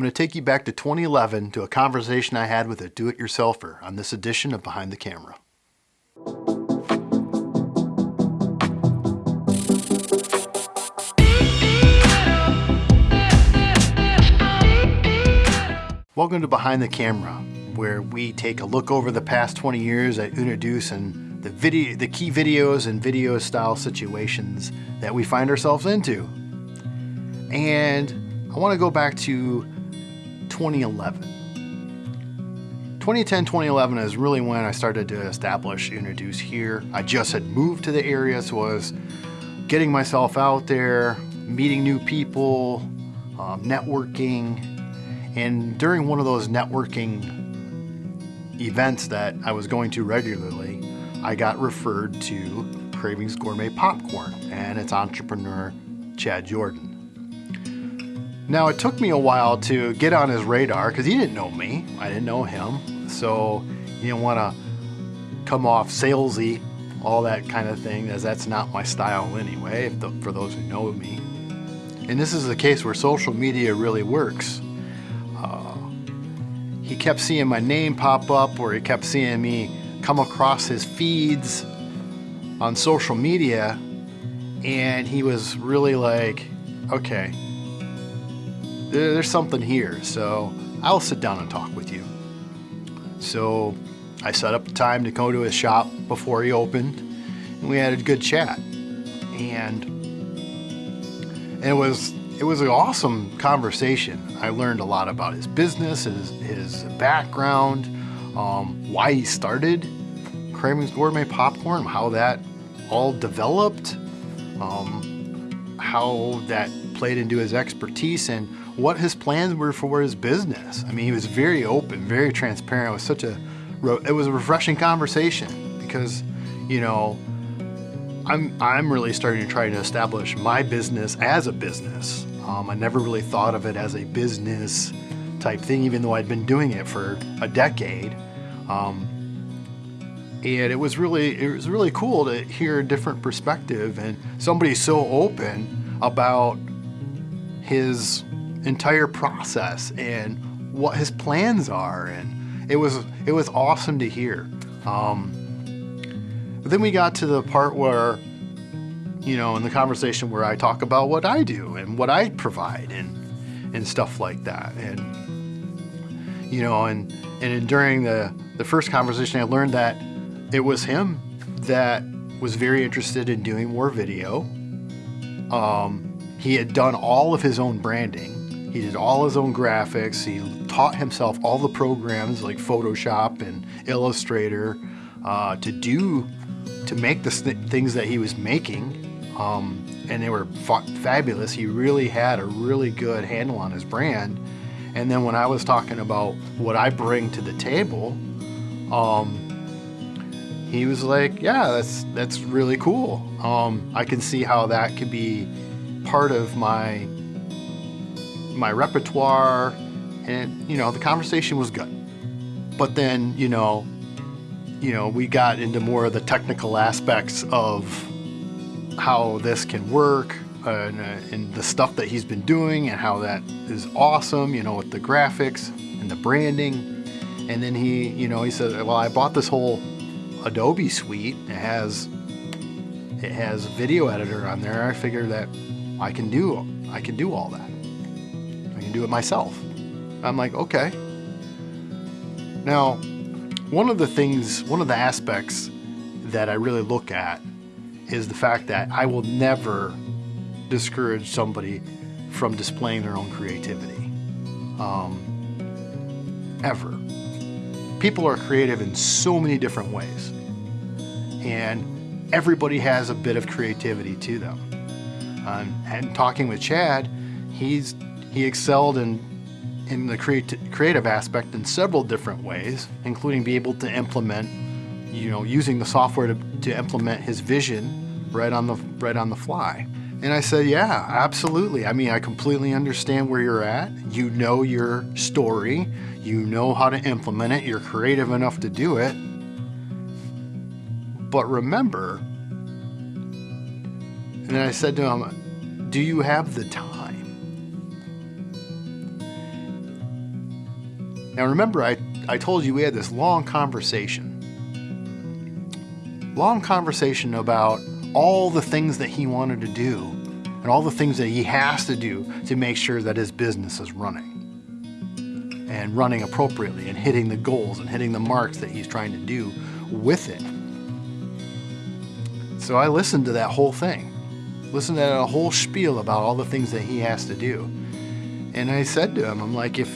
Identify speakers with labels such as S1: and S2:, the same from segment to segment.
S1: I'm going to take you back to 2011 to a conversation I had with a do-it-yourselfer on this edition of Behind the Camera. Welcome to Behind the Camera, where we take a look over the past 20 years at Unaduce and the video, the key videos and video style situations that we find ourselves into. And I want to go back to 2011. 2010, 2011 is really when I started to establish Unaduce here. I just had moved to the area, so I was getting myself out there, meeting new people, um, networking, and during one of those networking events that I was going to regularly, I got referred to Cravings Gourmet Popcorn and its entrepreneur, Chad Jordan. Now, it took me a while to get on his radar because he didn't know me. I didn't know him. So you don't want to come off salesy, all that kind of thing, as that's not my style anyway, for those who know me. And this is a case where social media really works uh, he kept seeing my name pop up or he kept seeing me come across his feeds on social media and he was really like, okay, there's something here, so I'll sit down and talk with you. So I set up the time to go to his shop before he opened and we had a good chat. And it was it was an awesome conversation. I learned a lot about his business, his, his background, um, why he started Cravings Gourmet Popcorn, how that all developed, um, how that played into his expertise, and what his plans were for his business. I mean, he was very open, very transparent. It was such a, it was a refreshing conversation because, you know, I'm, I'm really starting to try to establish my business as a business. Um, I never really thought of it as a business type thing, even though I'd been doing it for a decade. Um, and it was really it was really cool to hear a different perspective and somebody so open about his entire process and what his plans are and it was it was awesome to hear um, but then we got to the part where you know, in the conversation where I talk about what I do and what I provide and and stuff like that. And you know, and and during the the first conversation, I learned that it was him that was very interested in doing more video. Um, he had done all of his own branding. He did all his own graphics. He taught himself all the programs like Photoshop and Illustrator uh, to do to make the things that he was making um, and they were fa fabulous. He really had a really good handle on his brand. And then when I was talking about what I bring to the table, um, he was like, "Yeah, that's that's really cool. Um, I can see how that could be part of my my repertoire." And you know, the conversation was good. But then, you know, you know, we got into more of the technical aspects of how this can work and, uh, and, the stuff that he's been doing and how that is awesome, you know, with the graphics and the branding. And then he, you know, he said, well, I bought this whole Adobe suite. It has, it has video editor on there. I figure that I can do, I can do all that. I can do it myself. I'm like, okay. Now, one of the things, one of the aspects that I really look at is the fact that I will never discourage somebody from displaying their own creativity. Um, ever. People are creative in so many different ways. And everybody has a bit of creativity to them. And talking with Chad, he's he excelled in in the creati creative aspect in several different ways, including be able to implement, you know, using the software to, to implement his vision right on the right on the fly. And I said, yeah, absolutely. I mean, I completely understand where you're at. You know your story. You know how to implement it. You're creative enough to do it. But remember, and then I said to him, do you have the time? Now remember, I, I told you we had this long conversation. Long conversation about all the things that he wanted to do and all the things that he has to do to make sure that his business is running and running appropriately and hitting the goals and hitting the marks that he's trying to do with it. So I listened to that whole thing, listened to a whole spiel about all the things that he has to do. And I said to him, I'm like, if,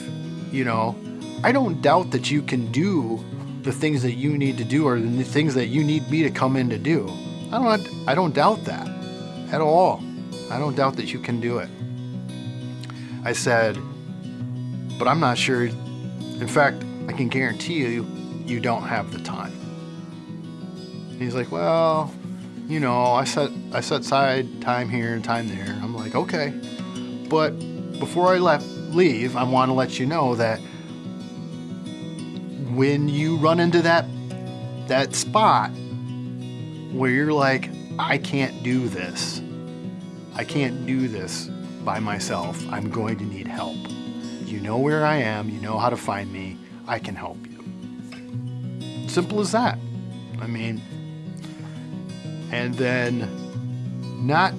S1: you know, I don't doubt that you can do the things that you need to do or the things that you need me to come in to do. I don't, I don't doubt that at all. I don't doubt that you can do it. I said, but I'm not sure. In fact, I can guarantee you, you don't have the time. he's like, well, you know, I set I set aside time here and time there. I'm like, okay, but before I left leave, I want to let you know that when you run into that that spot where you're like, I can't do this. I can't do this by myself. I'm going to need help. You know where I am, you know how to find me, I can help you. Simple as that. I mean, and then not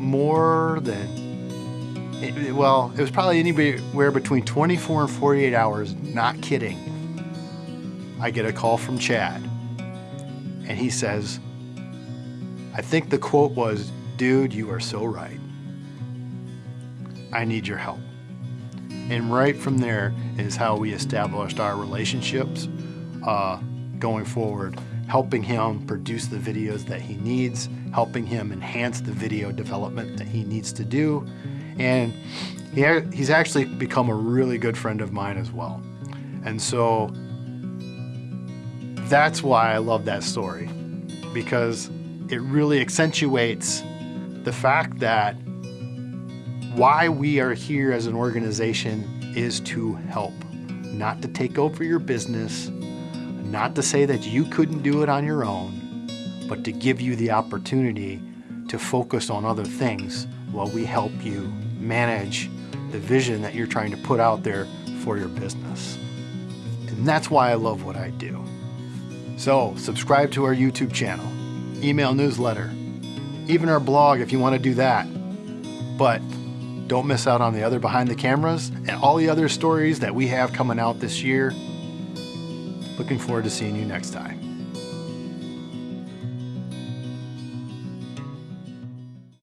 S1: more than, well, it was probably anywhere between 24 and 48 hours, not kidding. I get a call from Chad, and he says, I think the quote was, dude, you are so right. I need your help. And right from there is how we established our relationships uh, going forward, helping him produce the videos that he needs, helping him enhance the video development that he needs to do. And he, he's actually become a really good friend of mine as well. And so that's why I love that story because it really accentuates the fact that why we are here as an organization is to help, not to take over your business, not to say that you couldn't do it on your own, but to give you the opportunity to focus on other things while we help you manage the vision that you're trying to put out there for your business. And that's why I love what I do. So subscribe to our YouTube channel, email newsletter, even our blog if you want to do that. But don't miss out on the other behind the cameras and all the other stories that we have coming out this year. Looking forward to seeing you next time.